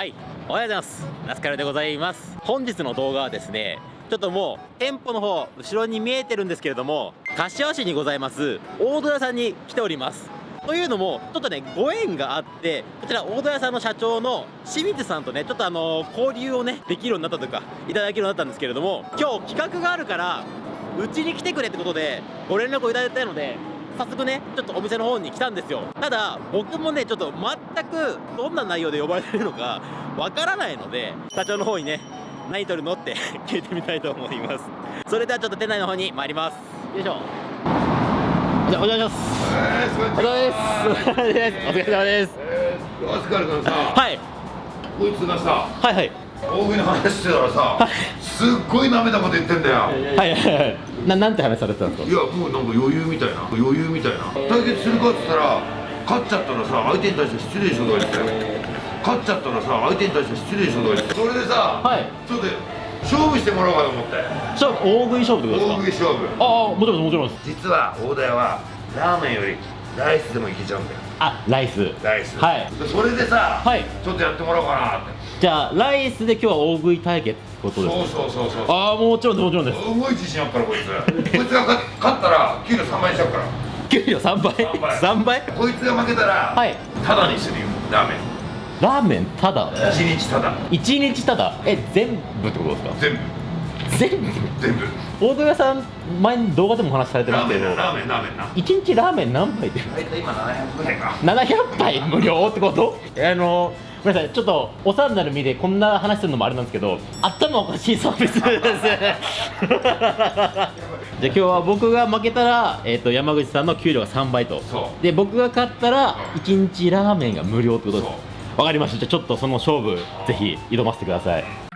はい。おはようございます。ラスカルでございます。本日の動画はですねちょっともう店舗の方後ろに見えてるんですけれども柏市にございます。大戸屋さんに来ております。というのもちょっとねご縁があってこちら大戸屋さんの社長の清水さんとねちょっとあの交流をねできるようになったというかいただけるようになったんですけれども今日企画があるからうちに来てくれってことでご連絡をいただいたので早速ねちょっとお店の方に来たんですよ。ただ僕もねちょっと全くどんな内容で呼ばれてるのかわからないので社長の方にね何取るのって 聞いてみたいと思います。それではちょっと店内の方に参ります。よいしょ。じゃあお願いします。お疲れ様です。お疲れ様です。えー、アスカル君さ、はい。こいつがさ、はいはい。大食いの話してたらさ、すっごい舐めたこと言ってんだよ。はいはいはいななんて話されてたんですいや、もうなんか余裕みたいな、余裕みたいな。対決するかって言ったら、勝っちゃったらさ、相手に対して失礼でしょとか言って。勝っちゃったらさ、相手に対して失礼でしょとか言って。それでさ、はいちょっと勝負してもらおうかと思って。勝負大食い勝負ってこと大ですか？食い勝負。ああもちろんもちろんです実は大田屋はラーメンよりライスでもいけちゃうんだよ。あライスライス。はいでそれでさ、はいちょっとやってもらおうかなって。じゃあライスで今日は大食い対決ってことですかそうそうそうそう。ああもちろんもちろんです。すごい自信あっからこいつ。こいつが勝勝ったら給料3倍にしちゃうから。給料3倍？3倍。3倍？こいつが負けたら、はい。タダにするよ。ラーメン。ラーメンただ1日タダ。1日ただえ全部ってことですか？全部。全部？全部。大戸屋さん前に動画でもお話しされてまラーすけどメンなラーメンラーメンな。1日ラーメン何杯で大体今700円か。700杯無料ってこと？あのごめんなさい。ちょっとお世話になる身でこんな話するのもあれなんですけど頭おかしいサービスです。じゃあ今日は僕が負けたら、えー、と山口さんの給料が3倍と。で僕が勝ったら1日ラーメンが無料ってことです。そわかりました。じゃあちょっとその勝負ぜひ挑ませてください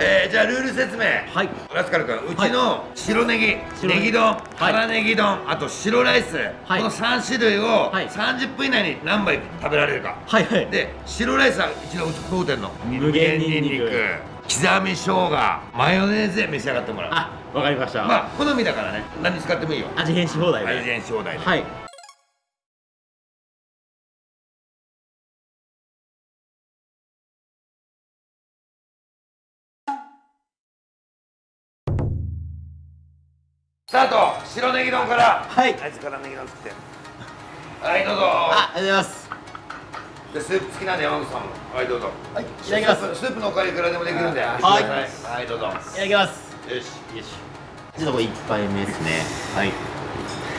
えー、じゃあルール説明。はい。ラスカル君うちの白ネギ、白ネギ。ネギ丼辛ネギ丼あと白ライス、はい。この3種類をはい。30分以内に何杯食べられるか。はいはい。で白ライスはうちの当店の無限ニンニク刻み生姜マヨネーズで召し上がってもらう。あわかりました、まあ好みだからね。何使ってもいいよ。味変し放題で。味変し放題で。はいタート。白ネギ丼から。はい。あいつからネギ丼食って。はいどうぞ。あありがとうございます。でスープ付きなんで山口さんも。はいどうぞ。はいいただきます。スープスープのおかわりいくらでもできるんで。はい。はいはいどうぞ。よいただきます。しよし。ちょっとこれ一杯目ですね。はい。こ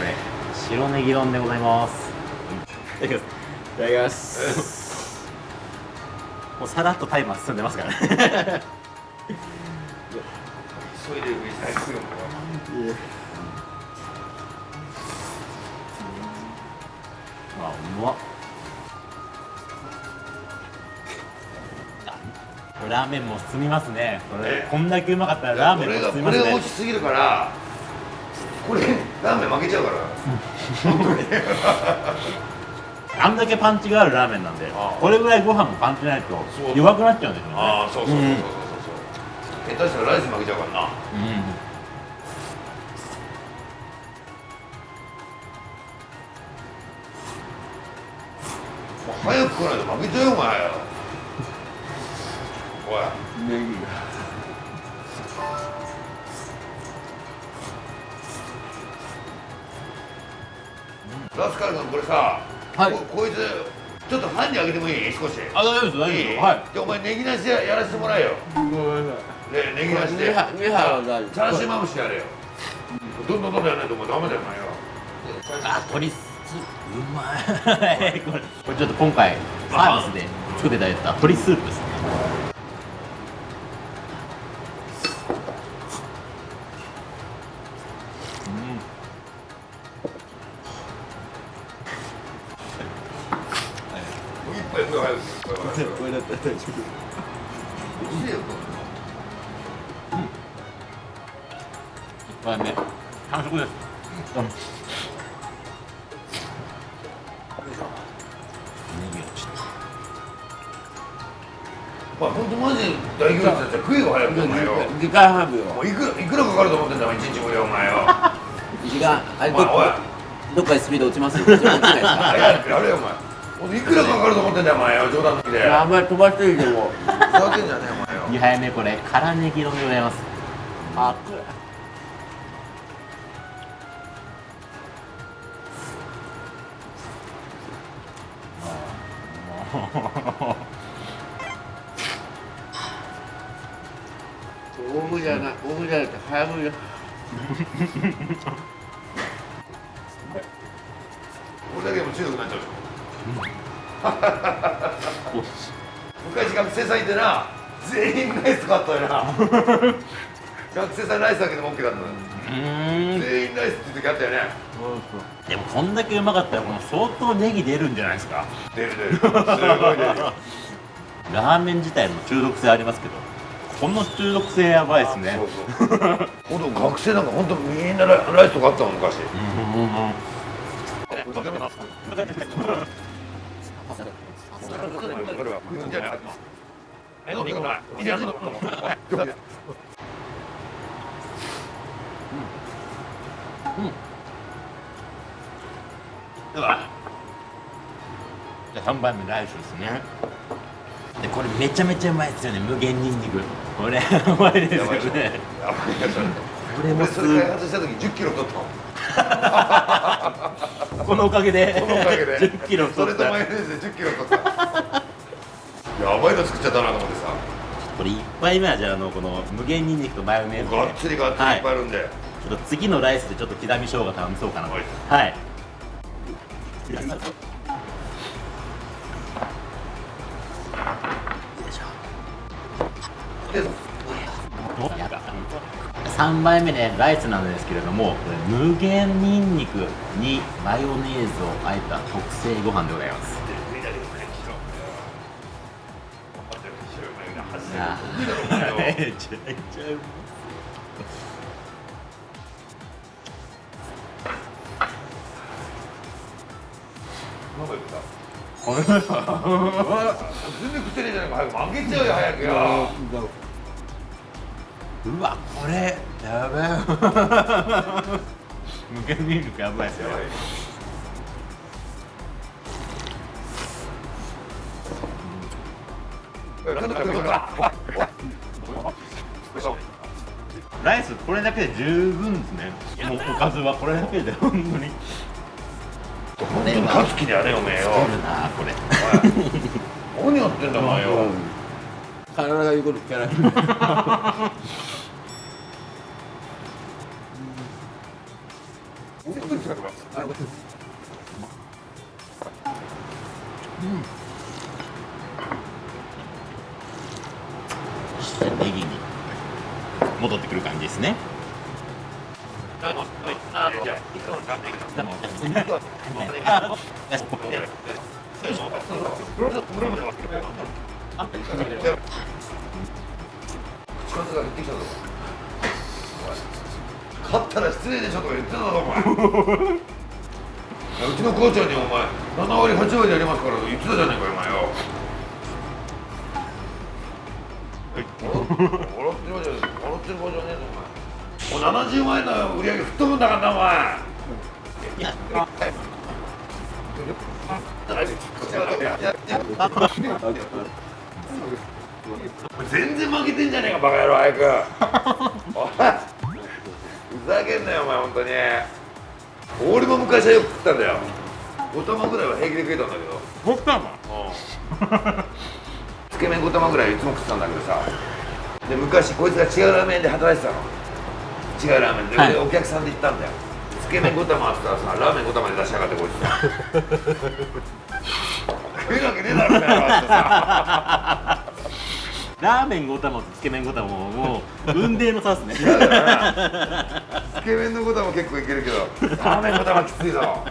れ白ネギ丼でございます。いただきます。いただきます。もうさらっとタイマー進んでますから。ね急いで上にすぐもあうまっ。あラーメンも進みますね。これえ？こんだけうまかったらラーメンこれがも進みますね。これが落ちすぎるからこれラーメン負けちゃうから。あんだけパンチがあるラーメンなんでこれぐらいご飯もパンチないと弱くなっちゃうんですよね。ああそうそうそうそうそうう。ん。そう下手したらライス負けちゃうからな。うん早く来ないと負けちゃうよお前おい。ネギラスカル君これさ、はい。ここいつちょっとファンにあげてもいい？少し。あ大丈夫です大丈夫いい？ですはい。じゃあお前ネギなしでやらせてもらえよ。ごめんなさねネギなしい。で。ミハミハは大丈チャーシューマムシやれよ。どんどんどんどんやらないともうダメだよお前よ。あ鶏スープうまいこれこれちょっと今回サービスで作っていただいた鶏スープですね。これだったら大丈夫。食いが早くてお前よ時間半秒。もういくらいくらかかると思ってんだお前一日無料お前よ時間あれどどっかでスピード落ちます。落ちないですか。早くやれよお前。俺いくらかかると思ってんだよお前よ冗談抜きで。あんまり飛ばしていいでも。ふざけんじゃねえお前よ2杯目これ。辛ネギ丼でございます。あ大麦じゃない大麦じゃなくて早麦だ。俺だけでも中毒になっちゃうでしょ昔学生さんいてな。全員ライス買ったよな。学生さんライスだけでも OK だったの。うーん。全員ライスっていう時あったよね。でもこんだけうまかったらこの相当ネギ出るんじゃないですか。出る出る。すごい出る。よ ラーメン自体も中毒性ありますけどこの中毒性やばいですね。そうそう。学生なんか本当みんなラライスとかあったもん昔。うんうんうんうわじゃあ3番目ライスですねでこれめちゃめちゃうまいですよね。無限にんにく。これうまいですよねこれもす俺それ開発した時10キロ取ったの。このおかげで。そのおかげで。10キロそれ取った。とマヨネーズで10キロ取った。やばいの作っちゃったなと思ってさ。これ1杯目はじゃああのこの無限にんにくとマヨネーズで。がっつりがっつりいっぱいあるんで、ちょっと次のライスでちょっと刻み生姜頼みそうかなと。はい。はい3杯目ねライスなんですけれども無限にんにくにマヨネーズをあえた特製ご飯でございます。めちゃめちゃうま全然食ってねえじゃない。か早く負けちゃうよ早くようわこれやべえ。無限にんにくやばいですよライスこれだけで十分ですね。もうおかずはこれだけで本当に。本当に勝つ気だよねおめえよ。作るなこれ。何やってんだお前よ体が言うこと聞かない。そして。ネギに戻って。くる感じですね口数が減っ勝ったら失礼でしょとか言ってたぞお前うちの母ちゃんにお前7割8割でやりますから言ってたじゃねえかお前よ笑ってる場合じゃねえ笑ってる場合じゃねえぞお前もう70万円の売り上げ吹っ飛ぶんだからなお前やっ全然負けてんじゃねえかバカ野郎早く。ふざけんなよお前本当に。俺も昔はよく食ったんだよ。5玉ぐらいは平気で食えたんだけど。僕かもつけ麺5玉ぐらいいつも食ってたんだけどさ。で昔こいつが違うラーメンで働いてたの。違うラーメンで、はい。でお客さんで行ったんだよ。つけ麺5玉あったらさラーメン5玉で出しやがってこいつ。さ食えるわけねえだろラーメン5玉とつけ麺5玉ももう雲泥の差ですね。つけ麺の5玉結構いけるけど。ラーメン5玉きついぞ。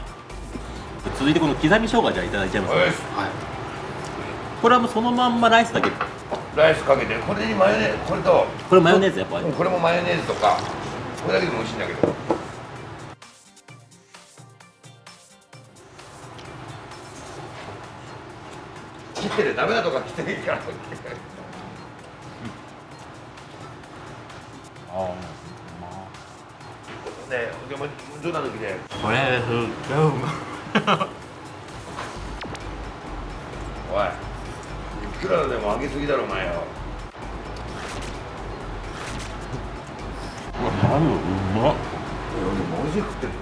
続いてこの刻み生姜じゃあいただいちゃいますね。よしこれはもうそのまんまライスだけライスかけてこれにマヨネーズこれとこれマヨネーズやっぱ。りうんこれもマヨネーズとかこれだけでも美味しいんだけど切ってるダメなとていいからあねでも冗談抜きで。これすっごいうまいくらでも上げすぎだろお前よ。うわマジうまっ。俺マジで食ってる。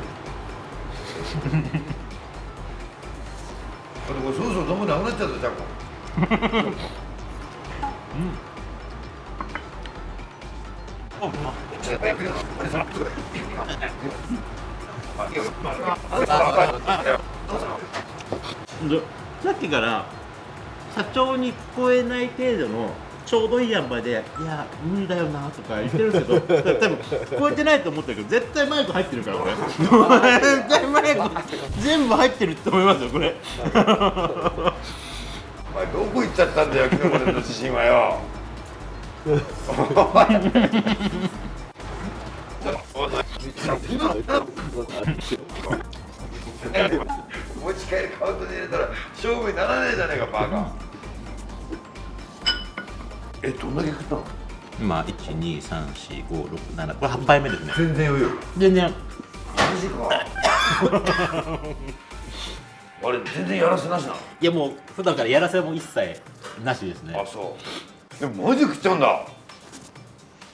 あでもそろそろどんもなくなっちゃったじゃんでさっきから社長に聞こえない程度のちょうどいい塩梅で「いや無理だよな」とか言ってるんですけど 多分聞こえてないと思ってるけど絶対マイク入ってるからこれ。絶対マイク全部入ってるって思いますよこれどこ行っちゃったんだよ昨日までの自信はよ。持ち帰りカウントに入れたら勝負にならねえじゃねえかバカえどんだけ食ったの今1234567これ8杯目ですね。全然余裕。全然。マジかあれ全然やらせなしなの？いやもう普段からやらせも一切なしですね。あそう。でもマジ食っちゃうんだ。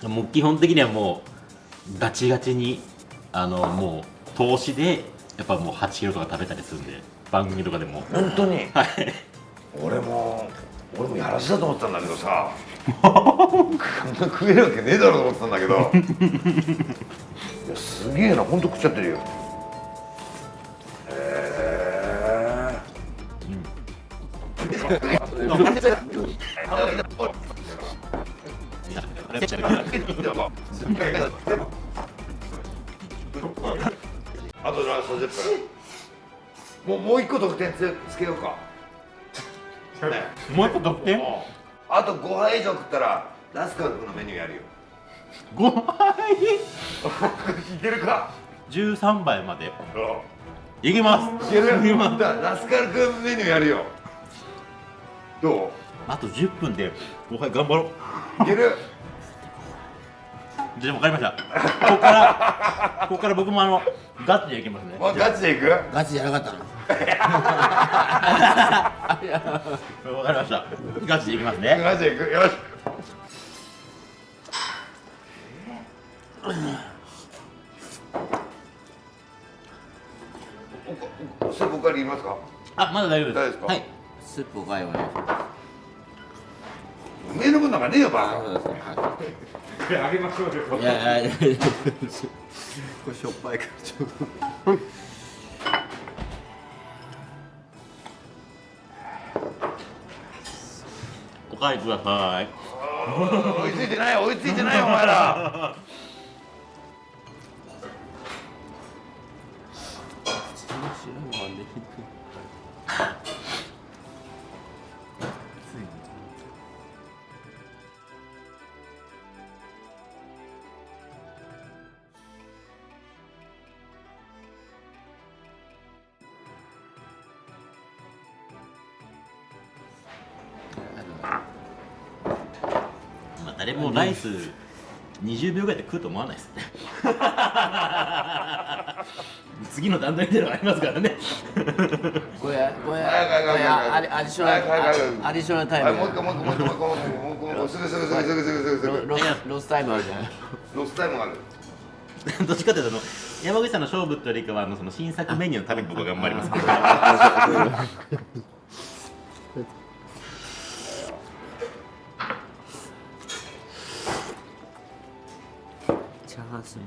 もう基本的にはもうガチガチにあのもう投資でやっぱもう8キロとか食べたりするんで番組とかでも。本当に？はい。俺も俺もやらせだと思ってたんだけどさ。こんな食えるわけねえだろうと思ってたんだけど。いやすげえな。本当食っちゃってるよ。へえあとラスト10分。もうもう一個得点つつけようか。ね もう一個得点？あ。と5杯以上食ったらラスカル君のメニューやるよ。5杯？いけるか？13杯まで。いけます。いけるラスカル君メニューやるよどあと10分で5杯頑張ろう。ういける？じゃあ分かりました。ここからここから僕もあのガチでいきますね。もうガチでいく？ガチじゃなかったの？分かりました。ガチでいきますね。ガチでいく？よし。それ僕から言いますか？あまだ大丈夫です。大丈夫ですか？はいスープおかお願いしま上の分なんかねえよそうですね。はい。カあげましょうよいやいやいや。これしょっぱいからちょっと。お帰りください。追いついてない追いついてないお前ら誰もライス20秒ぐらいで食うと思わないです。ね次の段階ではありますからね。これこれアディアディショナルアディショナルタイムはいもう一回もう一回もう一回もう一回もう一回もう一回もう一回すぐすぐすぐすぐすぐすぐすぐロロロスタイムあるじゃないロスタイムがあるどっちかというと山口さんの勝負というよりかはあのその新作メニューのために僕は頑張りますけどチャーハンスープ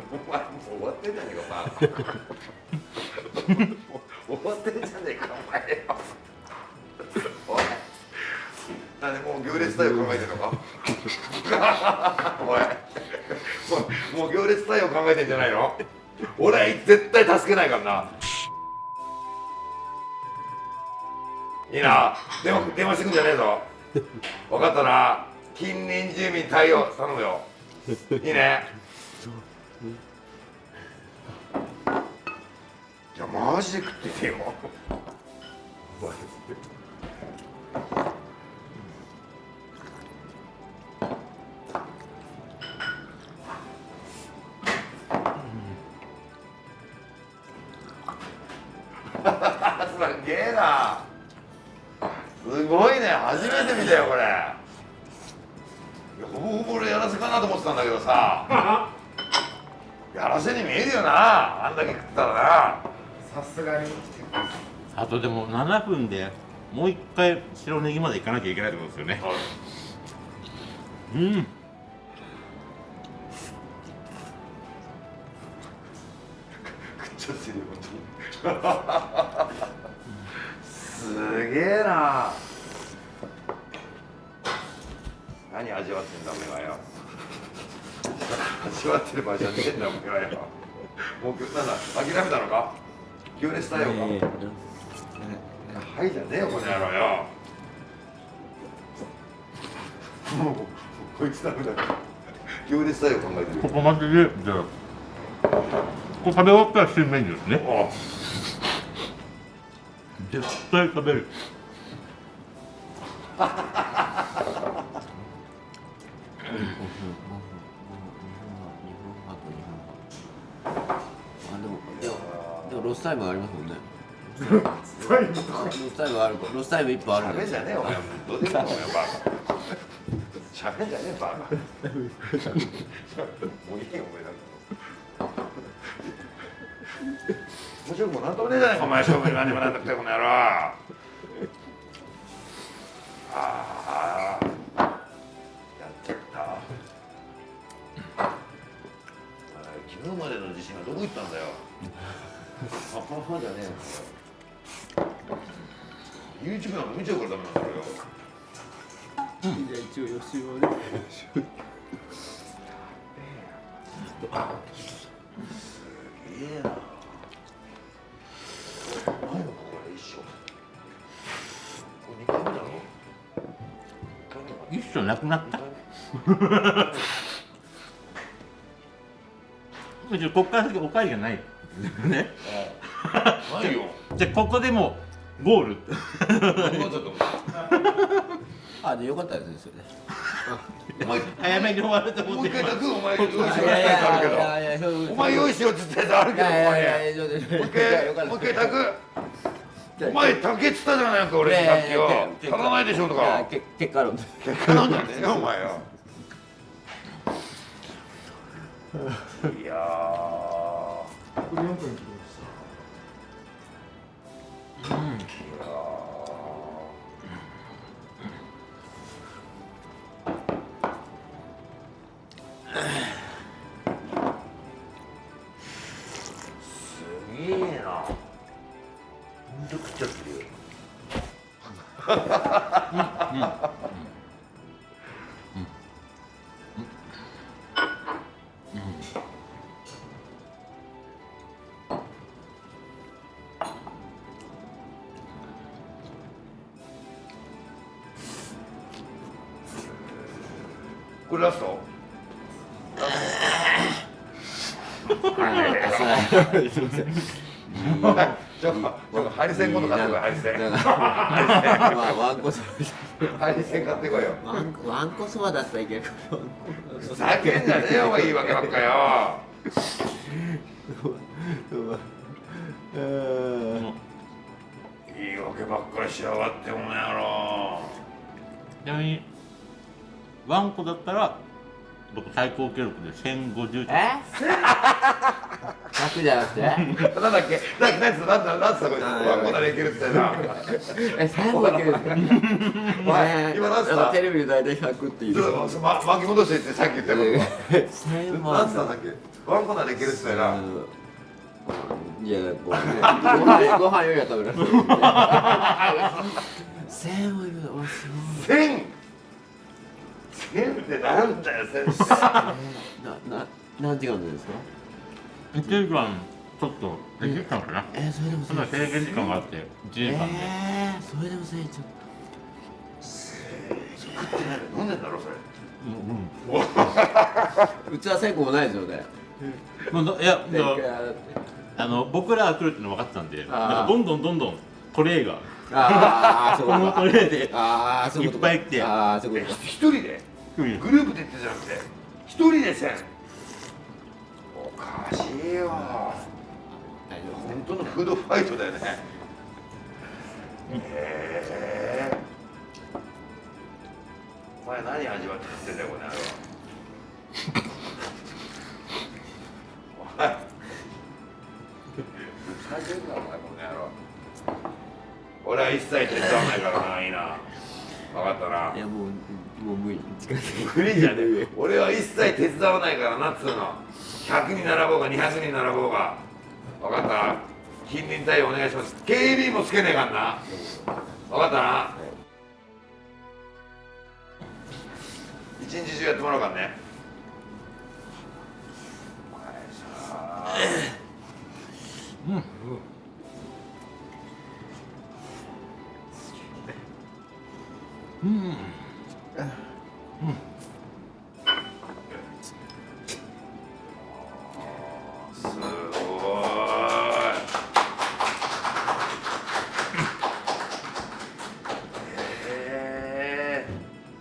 お前もう終わってんじゃねえかお前。終わってんじゃねえかお前よ。おい。なんでもう行列対応考えてんのか？おい。もう行列対応考えてんじゃないの？俺は絶対助けないからな。いいな。電話電話してくんじゃねえぞ。分かったな。近隣住民対応頼むよ。いいね。いやマジで食っててよとでも7分でもう一回白ネギまで行かなきゃいけないってことですよね。うん。食っちゃってるよ本当にすげえな。何味わってんだお前はよ。味わってる場合じゃねえんだお前はよ。もうなんだ諦めたのか？行列対応か、はいじゃねえよこの野郎よ。もうこいつダメだ行列対応考えてる。ここまででじゃあここ食べ終わったら新メニューですね。あ絶対食べる。あでもロスタイムありますもんねロスタイムあるロスタイム一本ある喋んじゃねえお前どうでもいいよバカ喋んじゃねえバカもういいよお前なんか面白くもなんともねえじゃねえかお前勝負に何もなんなくてこの野郎ああやっちゃった昨日までの自信はどこ行ったんだよあははじゃねえよ YouTube なんか見ちゃうからダメなんだよじゃあ一応予習をね。これ一緒これ2回目だろ一緒なくなったこっから先おかわりがないねないよじゃあここでもうゴール。あでよかったですねそれ。でお前早めに終わると思ってもう一回炊くお前用意しろっていやいややつあるいやいやそうけどお前用意しろって言ったやつあるけどおいやいやい前もう一回もう一回炊くお前炊けっつったじゃないか俺いやいやさっきよ足らないでしょといやかけ結果論で結果なんじゃねえよお前よいやーこれラスト？ちょっとちょっとハリセン今度買ってこいハリセン。ワンコそばハリセン買ってこいよ。ワンコワンコそばだったらいけるけど。ふざけんじゃねえよお前いいわけばっかよ。いいわけばっかりしやがってお前やろ。ちなみにワンコだったら僕最高記録で1050え？100じゃなくて？なんだっけ？なんだなんだなんだこれ？ワンコならいけるみたい なえ3個だけですか今んつっテレビ大体百っていう。ま、巻き戻してってさっき言ったことは何なんたんだっけ？ワンコならいけるみたいないやもうご飯ご飯よりは食べる1000い。るわゲンってなんだよ先生なななんて言う時間ですか？1時間ちょっと1時間かな？えー、それでもそん制限時間があって1時間で。えー、それでもせいちょったす食ってないの飲んでんだろそれ。うん。うん。うちは成功もないですよねもういやあの僕らが来るっての分かってたん。でどん。どん。どん。どん。トレイがああこのトレイでいっぱい来て一人でグループでってじゃなくて一人で千おかしいよ。本当のフードファイトだよね。へえお前何味わって食ってんだよこの野郎。おいふざけんなお前この野郎。俺は一切手伝わないからないいな分かったな。いやもうもう無理。無理じゃねえ。俺は一切手伝わないからなっつうの。100に並ぼうが200に並ぼうが。分かった近隣対応お願いします。警備員もつけねえかんな。分かったな。一日中やってもらうからね。お前さすごい。え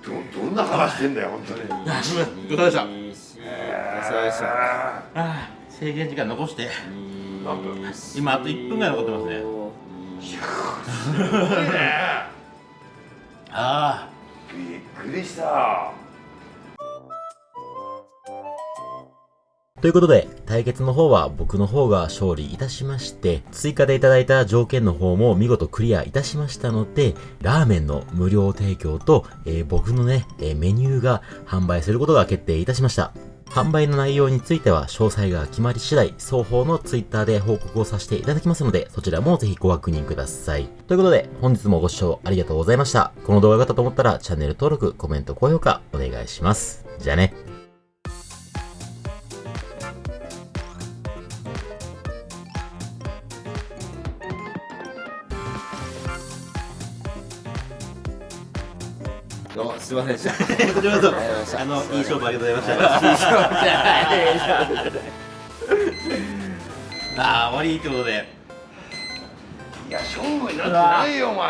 ーどどんな話してんだよ本当に。ごちそうさまでした？そうでした？ああ制限時間残して。何分今あと1分ぐらい残ってますね。すごいねしたということで、対決の方は僕の方が勝利いたしまして、追加でいただいた条件の方も見事クリアいたしましたので、ラーメンの無料提供と、えー僕のね、えーメニューが販売することが決定いたしました。販売の内容については詳細が決まり次第、双方のツイッターで報告をさせていただきますので、そちらもぜひご確認ください。ということで、本日もご視聴ありがとうございました。この動画が良かったと思ったら、チャンネル登録、コメント、高評価、お願いします。じゃあね。ませんでしたこちらこそありがとうございましたあの、いい勝負ありがとうございました。ああ、終わりってことで。いや勝負になってないよお前